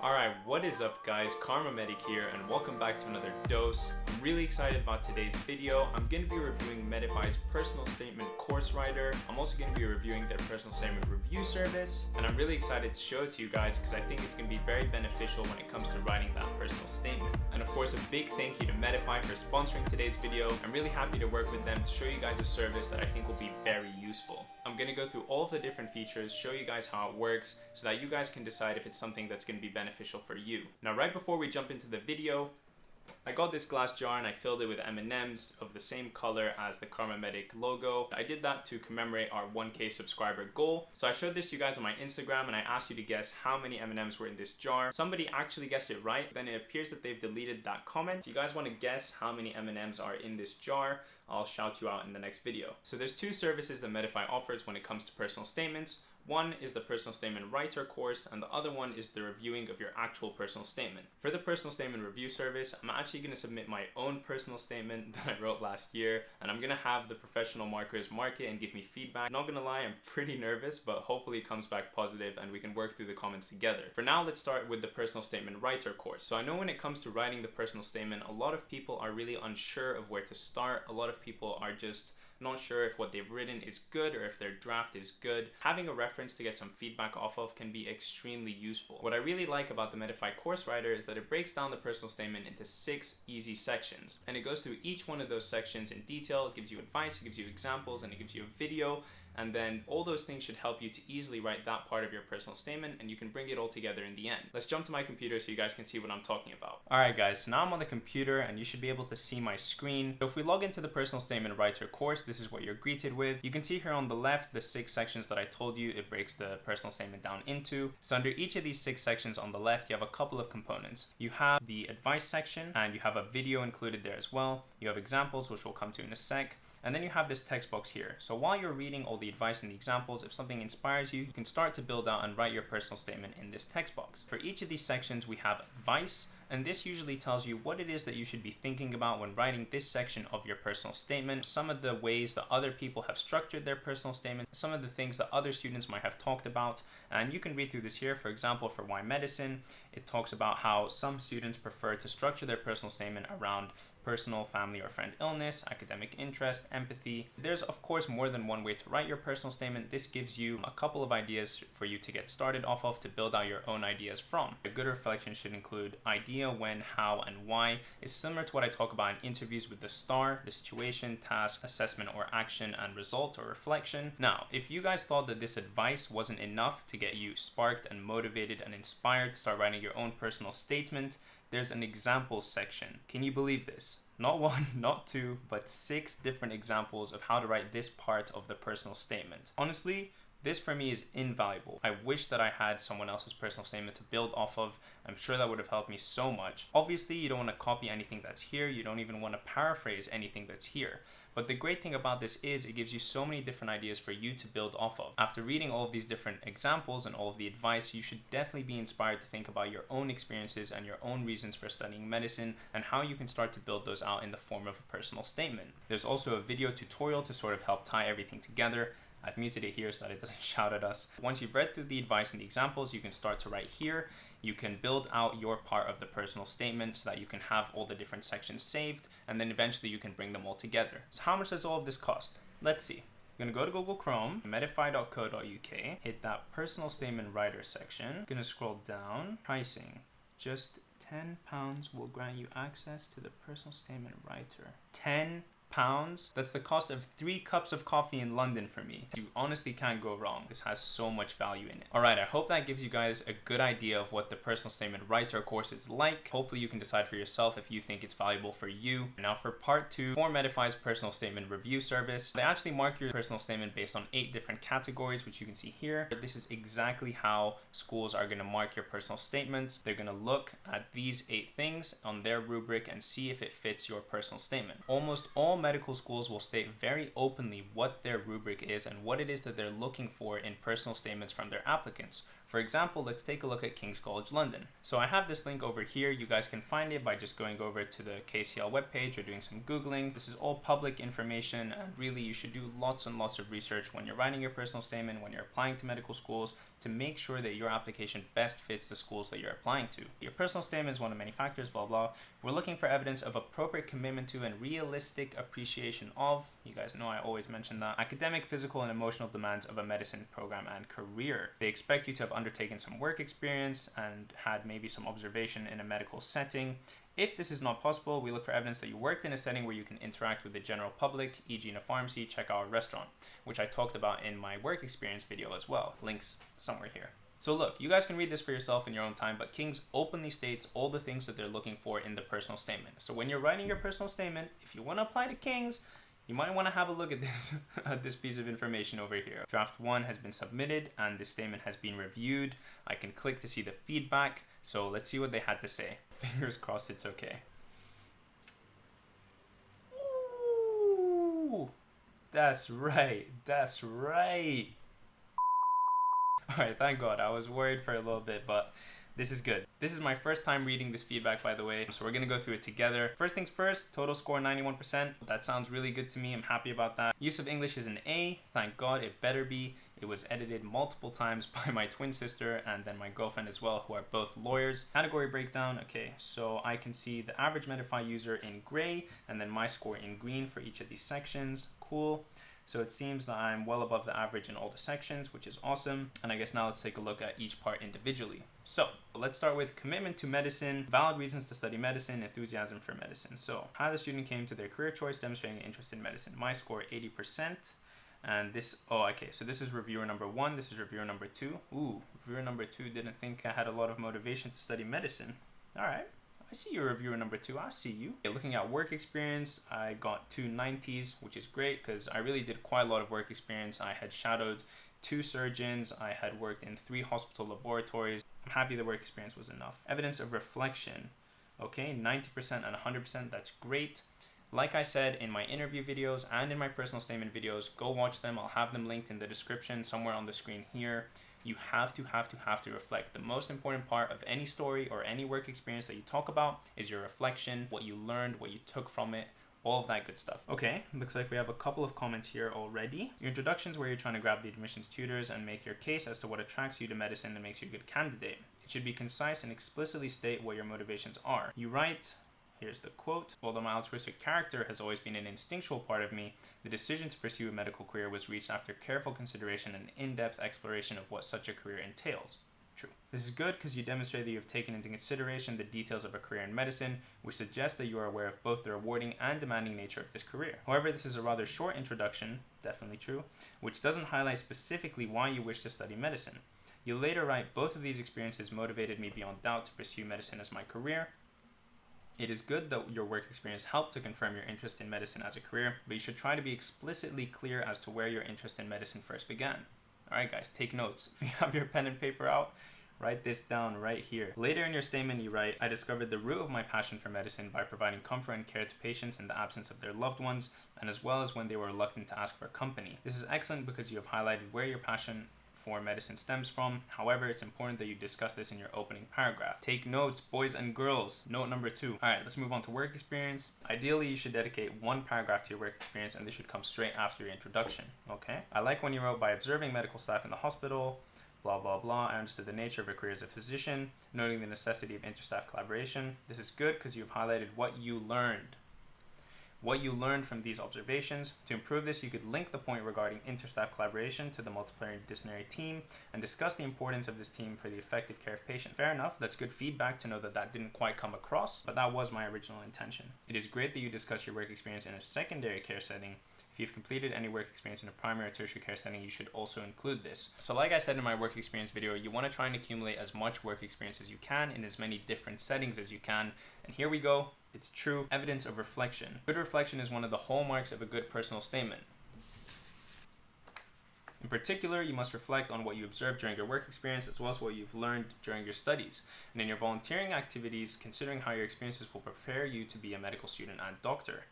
Alright, what is up guys? Kharma Medic here and welcome back to another dose. I'm really excited about today's video. I'm going to be reviewing Medify's personal statement course writer. I'm also going to be reviewing their personal statement review service and I'm really excited to show it to you guys because I think it's going to be very beneficial when it comes to writing that personal statement. And of course a big thank you to Medify for sponsoring today's video. I'm really happy to work with them to show you guys a service that I think will be very useful. I'm going to go through all of the different features, show you guys how it works so that you guys can decide if it's something that's going to be beneficial beneficial for you. Now, right before we jump into the video, I got this glass jar and I filled it with M&Ms of the same color as the Kharma Medic logo. I did that to commemorate our 1k subscriber goal. So I showed this to you guys on my Instagram and I asked you to guess how many M&Ms were in this jar. Somebody actually guessed it right. Then it appears that they've deleted that comment. If you guys want to guess how many M&Ms are in this jar, I'll shout you out in the next video. So there's two services that Medify offers when it comes to personal statements. One is the personal statement writer course and the other one is the reviewing of your actual personal statement. For the personal statement review service, I'm actually going to submit my own personal statement that I wrote last year and I'm going to have the professional markers mark it and give me feedback. Not going to lie, I'm pretty nervous, but hopefully it comes back positive and we can work through the comments together. For now, let's start with the personal statement writer course. So I know when it comes to writing the personal statement, a lot of people are really unsure of where to start. A lot of people are just not sure if what they've written is good or if their draft is good. Having a reference to get some feedback off of can be extremely useful. What I really like about the Medify course writer is that it breaks down the personal statement into six easy sections and it goes through each one of those sections in detail. It gives you advice, it gives you examples, and it gives you a video and then all those things should help you to easily write that part of your personal statement and you can bring it all together in the end. Let's jump to my computer so you guys can see what I'm talking about. Alright guys, so now I'm on the computer and you should be able to see my screen. So if we log into the personal statement writer course, this is what you're greeted with. You can see here on the left the six sections that I told you it breaks the personal statement down into. So under each of these six sections on the left, you have a couple of components. You have the advice section and you have a video included there as well. You have examples, which we'll come to in a sec. And then you have this text box here. So while you're reading all the advice and the examples, if something inspires you, you can start to build out and write your personal statement in this text box. For each of these sections, we have advice, and this usually tells you what it is that you should be thinking about when writing this section of your personal statement, some of the ways that other people have structured their personal statement, some of the things that other students might have talked about, and you can read through this here. For example, for why medicine, it talks about how some students prefer to structure their personal statement around personal, family, or friend illness, academic interest, empathy. There's of course more than one way to write your personal statement. This gives you a couple of ideas for you to get started off of to build out your own ideas from. A good reflection should include idea, when, how, and why. is similar to what I talk about in interviews with the STAR, the situation, task, assessment, or action, and result or reflection. Now, if you guys thought that this advice wasn't enough to get you sparked and motivated and inspired to start writing your own personal statement, there's an examples section. Can you believe this? Not one, not two, but six different examples of how to write this part of the personal statement. Honestly, this for me is invaluable. I wish that I had someone else's personal statement to build off of. I'm sure that would have helped me so much. Obviously, you don't want to copy anything that's here. You don't even want to paraphrase anything that's here. But the great thing about this is it gives you so many different ideas for you to build off of. After reading all of these different examples and all of the advice, you should definitely be inspired to think about your own experiences and your own reasons for studying medicine and how you can start to build those out in the form of a personal statement. There's also a video tutorial to sort of help tie everything together. I've muted it here so that it doesn't shout at us. Once you've read through the advice and the examples, you can start to write here. You can build out your part of the personal statement so that you can have all the different sections saved, and then eventually you can bring them all together. So how much does all of this cost? Let's see. I'm gonna go to Google Chrome, medify.co.uk, hit that personal statement writer section. I'm gonna scroll down, pricing, just 10 pounds will grant you access to the personal statement writer. 10 pounds. That's the cost of three cups of coffee in London for me. You honestly can't go wrong. This has so much value in it. All right, I hope that gives you guys a good idea of what the personal statement writer course is like. Hopefully you can decide for yourself if you think it's valuable for you. Now for part two, for Medify's personal statement review service, they actually mark your personal statement based on eight different categories, which you can see here. But this is exactly how schools are gonna mark your personal statements. They're gonna look at these eight things on their rubric and see if it fits your personal statement. Almost all medical schools will state very openly what their rubric is and what it is that they're looking for in personal statements from their applicants. For example, let's take a look at King's College London. So I have this link over here. You guys can find it by just going over to the KCL webpage or doing some Googling. This is all public information and really you should do lots and lots of research when you're writing your personal statement, when you're applying to medical schools. To make sure that your application best fits the schools that you're applying to. Your personal statement is one of many factors, blah, blah. We're looking for evidence of appropriate commitment to and realistic appreciation of, you guys know I always mention that, academic, physical, and emotional demands of a medicine program and career. They expect you to have undertaken some work experience and had maybe some observation in a medical setting if this is not possible, we look for evidence that you worked in a setting where you can interact with the general public, e.g. in a pharmacy, check out a restaurant, which I talked about in my work experience video as well. Links somewhere here. So look, you guys can read this for yourself in your own time, but King's openly states all the things that they're looking for in the personal statement. So when you're writing your personal statement, if you want to apply to King's, you might want to have a look at this this piece of information over here. Draft 1 has been submitted and this statement has been reviewed. I can click to see the feedback. So let's see what they had to say. Fingers crossed it's okay. Ooh, that's right. That's right. Alright, thank God. I was worried for a little bit, but this is good. This is my first time reading this feedback, by the way, so we're gonna go through it together. First things first, total score 91%. That sounds really good to me. I'm happy about that. Use of English is an A. Thank God it better be. It was edited multiple times by my twin sister and then my girlfriend as well, who are both lawyers. Category breakdown, okay, so I can see the average Medify user in gray and then my score in green for each of these sections. Cool. So it seems that I'm well above the average in all the sections, which is awesome. And I guess now let's take a look at each part individually. So let's start with commitment to medicine, valid reasons to study medicine, enthusiasm for medicine. So how the student came to their career choice demonstrating interest in medicine. My score 80%. And this, oh, okay, so this is reviewer number one. This is reviewer number two. Ooh, reviewer number two didn't think I had a lot of motivation to study medicine. All right. I see your reviewer number two. I see you. Okay, looking at work experience, I got two 90s, which is great because I really did quite a lot of work experience. I had shadowed two surgeons. I had worked in three hospital laboratories. I'm happy the work experience was enough. Evidence of reflection. Okay, 90% and 100%, that's great. Like I said in my interview videos and in my personal statement videos, go watch them. I'll have them linked in the description somewhere on the screen here you have to have to have to reflect. The most important part of any story or any work experience that you talk about is your reflection, what you learned, what you took from it, all of that good stuff. Okay, looks like we have a couple of comments here already. Your introductions where you're trying to grab the admissions tutors and make your case as to what attracts you to medicine and makes you a good candidate. It should be concise and explicitly state what your motivations are. You write, Here's the quote. Although my altruistic character has always been an instinctual part of me, the decision to pursue a medical career was reached after careful consideration and in-depth exploration of what such a career entails. True. This is good because you demonstrate that you have taken into consideration the details of a career in medicine, which suggests that you are aware of both the rewarding and demanding nature of this career. However, this is a rather short introduction, definitely true, which doesn't highlight specifically why you wish to study medicine. You later write, both of these experiences motivated me beyond doubt to pursue medicine as my career, it is good that your work experience helped to confirm your interest in medicine as a career, but you should try to be explicitly clear as to where your interest in medicine first began. Alright guys, take notes. If you have your pen and paper out, write this down right here. Later in your statement you write, I discovered the root of my passion for medicine by providing comfort and care to patients in the absence of their loved ones, and as well as when they were reluctant to ask for company. This is excellent because you have highlighted where your passion for medicine stems from. However, it's important that you discuss this in your opening paragraph. Take notes, boys and girls. Note number two. All right, let's move on to work experience. Ideally, you should dedicate one paragraph to your work experience and this should come straight after your introduction, okay? I like when you wrote by observing medical staff in the hospital, blah blah blah. I understood the nature of your career as a physician, noting the necessity of interstaff collaboration. This is good because you've highlighted what you learned what you learned from these observations. To improve this, you could link the point regarding interstaff collaboration to the multidisciplinary team and discuss the importance of this team for the effective care of patients. Fair enough, that's good feedback to know that that didn't quite come across, but that was my original intention. It is great that you discuss your work experience in a secondary care setting if you've completed any work experience in a primary or tertiary care setting, you should also include this. So like I said in my work experience video, you want to try and accumulate as much work experience as you can in as many different settings as you can. And here we go. It's true evidence of reflection. Good reflection is one of the hallmarks of a good personal statement. In particular, you must reflect on what you observed during your work experience as well as what you've learned during your studies. And in your volunteering activities, considering how your experiences will prepare you to be a medical student and doctor.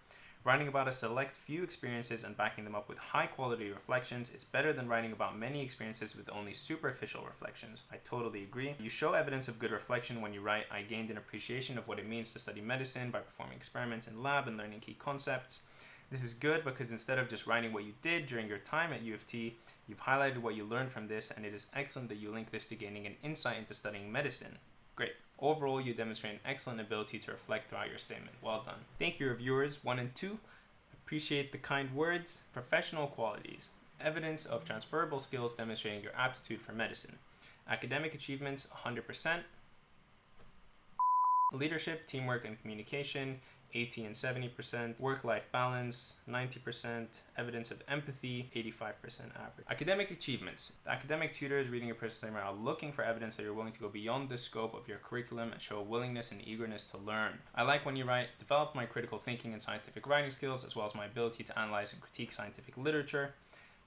Writing about a select few experiences and backing them up with high quality reflections is better than writing about many experiences with only superficial reflections. I totally agree. You show evidence of good reflection when you write, I gained an appreciation of what it means to study medicine by performing experiments in lab and learning key concepts. This is good because instead of just writing what you did during your time at U of T, you've highlighted what you learned from this and it is excellent that you link this to gaining an insight into studying medicine. Great. Overall, you demonstrate an excellent ability to reflect throughout your statement. Well done. Thank you, reviewers one and two. Appreciate the kind words. Professional qualities. Evidence of transferable skills demonstrating your aptitude for medicine. Academic achievements 100%. Leadership, teamwork, and communication 80 and 70%, work-life balance, 90%, evidence of empathy, 85% average. Academic achievements. The academic tutors reading your statement are looking for evidence that you're willing to go beyond the scope of your curriculum and show willingness and eagerness to learn. I like when you write, develop my critical thinking and scientific writing skills, as well as my ability to analyze and critique scientific literature.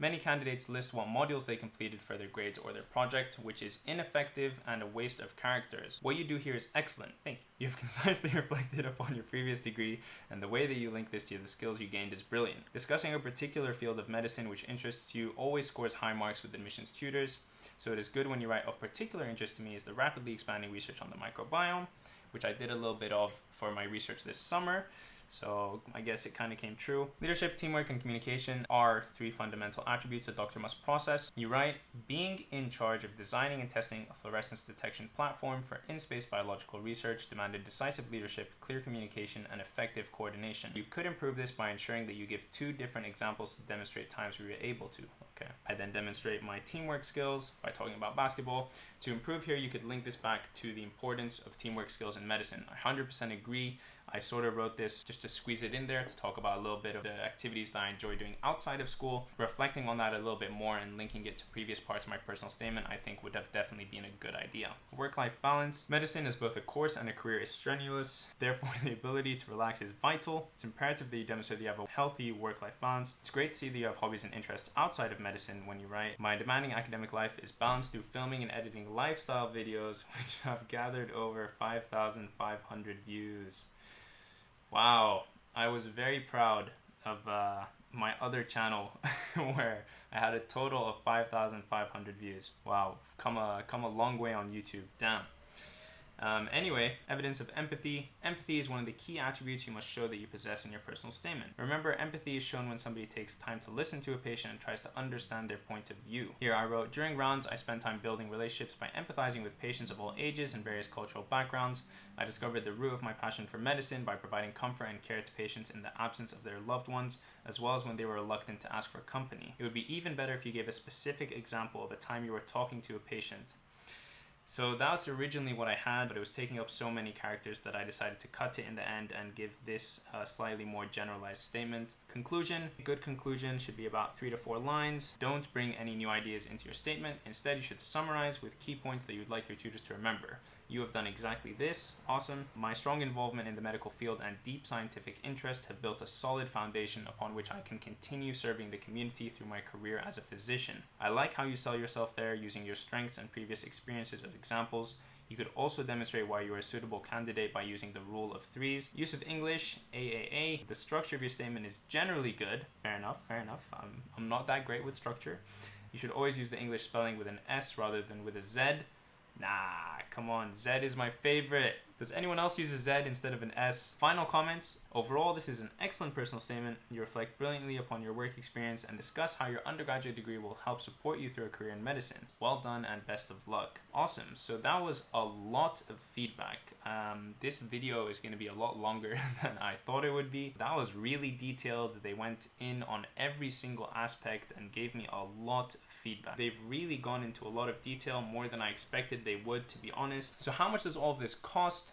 Many candidates list what modules they completed for their grades or their project, which is ineffective and a waste of characters. What you do here is excellent. Thank you. You've concisely reflected upon your previous degree, and the way that you link this to the skills you gained is brilliant. Discussing a particular field of medicine which interests you always scores high marks with admissions tutors, so it is good when you write of particular interest to me is the rapidly expanding research on the microbiome, which I did a little bit of for my research this summer. So I guess it kind of came true. Leadership, teamwork, and communication are three fundamental attributes a doctor must possess. You write, being in charge of designing and testing a fluorescence detection platform for in-space biological research demanded decisive leadership, clear communication, and effective coordination. You could improve this by ensuring that you give two different examples to demonstrate times where you're able to. Okay. I then demonstrate my teamwork skills by talking about basketball. To improve here, you could link this back to the importance of teamwork skills in medicine. I 100% agree. I sort of wrote this just to squeeze it in there to talk about a little bit of the activities that I enjoy doing outside of school. Reflecting on that a little bit more and linking it to previous parts of my personal statement, I think would have definitely been a good idea. Work-life balance. Medicine is both a course and a career is strenuous. Therefore, the ability to relax is vital. It's imperative that you demonstrate that you have a healthy work-life balance. It's great to see that you have hobbies and interests outside of medicine when you write. My demanding academic life is balanced through filming and editing lifestyle videos, which have gathered over 5,500 views. Wow, I was very proud of uh, my other channel where I had a total of 5,500 views. Wow, come a, come a long way on YouTube, damn. Um, anyway, evidence of empathy. Empathy is one of the key attributes you must show that you possess in your personal statement. Remember, empathy is shown when somebody takes time to listen to a patient and tries to understand their point of view. Here I wrote, during rounds, I spend time building relationships by empathizing with patients of all ages and various cultural backgrounds. I discovered the root of my passion for medicine by providing comfort and care to patients in the absence of their loved ones, as well as when they were reluctant to ask for company. It would be even better if you gave a specific example of a time you were talking to a patient so that's originally what I had, but it was taking up so many characters that I decided to cut it in the end and give this a slightly more generalized statement. Conclusion, a good conclusion should be about three to four lines. Don't bring any new ideas into your statement. Instead, you should summarize with key points that you'd like your tutors to remember. You have done exactly this. Awesome. My strong involvement in the medical field and deep scientific interest have built a solid foundation upon which I can continue serving the community through my career as a physician. I like how you sell yourself there using your strengths and previous experiences as examples. You could also demonstrate why you are a suitable candidate by using the rule of threes. Use of English, AAA. The structure of your statement is generally good. Fair enough, fair enough. I'm, I'm not that great with structure. You should always use the English spelling with an S rather than with a Z. Nah, come on. Z is my favorite. Does anyone else use a Z instead of an S? Final comments. Overall, this is an excellent personal statement. You reflect brilliantly upon your work experience and discuss how your undergraduate degree will help support you through a career in medicine. Well done and best of luck. Awesome. So that was a lot of feedback. Um, this video is going to be a lot longer than I thought it would be. That was really detailed. They went in on every single aspect and gave me a lot of feedback. They've really gone into a lot of detail, more than I expected they would, to be honest. So how much does all of this cost?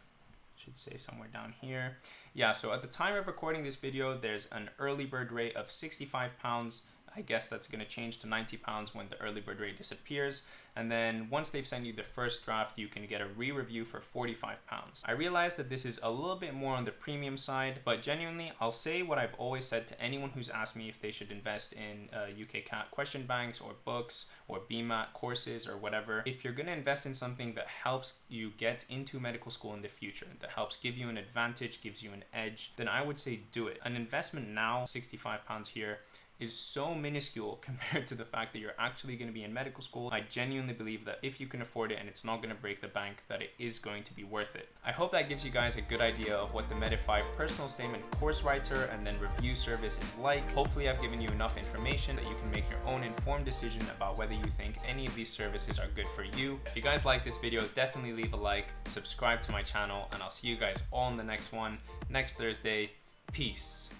Should say somewhere down here. Yeah, so at the time of recording this video, there's an early bird rate of 65 pounds. I guess that's going to change to 90 pounds when the early bird rate disappears. And then once they've sent you the first draft, you can get a re-review for 45 pounds. I realize that this is a little bit more on the premium side, but genuinely, I'll say what I've always said to anyone who's asked me if they should invest in uh, UKCAT question banks or books or BMAT courses or whatever. If you're going to invest in something that helps you get into medical school in the future, that helps give you an advantage, gives you an edge, then I would say do it. An investment now, 65 pounds here, is so minuscule compared to the fact that you're actually going to be in medical school. I genuinely believe that if you can afford it and it's not going to break the bank, that it is going to be worth it. I hope that gives you guys a good idea of what the Medify personal statement course writer and then review service is like. Hopefully I've given you enough information that you can make your own informed decision about whether you think any of these services are good for you. If you guys like this video, definitely leave a like, subscribe to my channel, and I'll see you guys all in the next one next Thursday. Peace.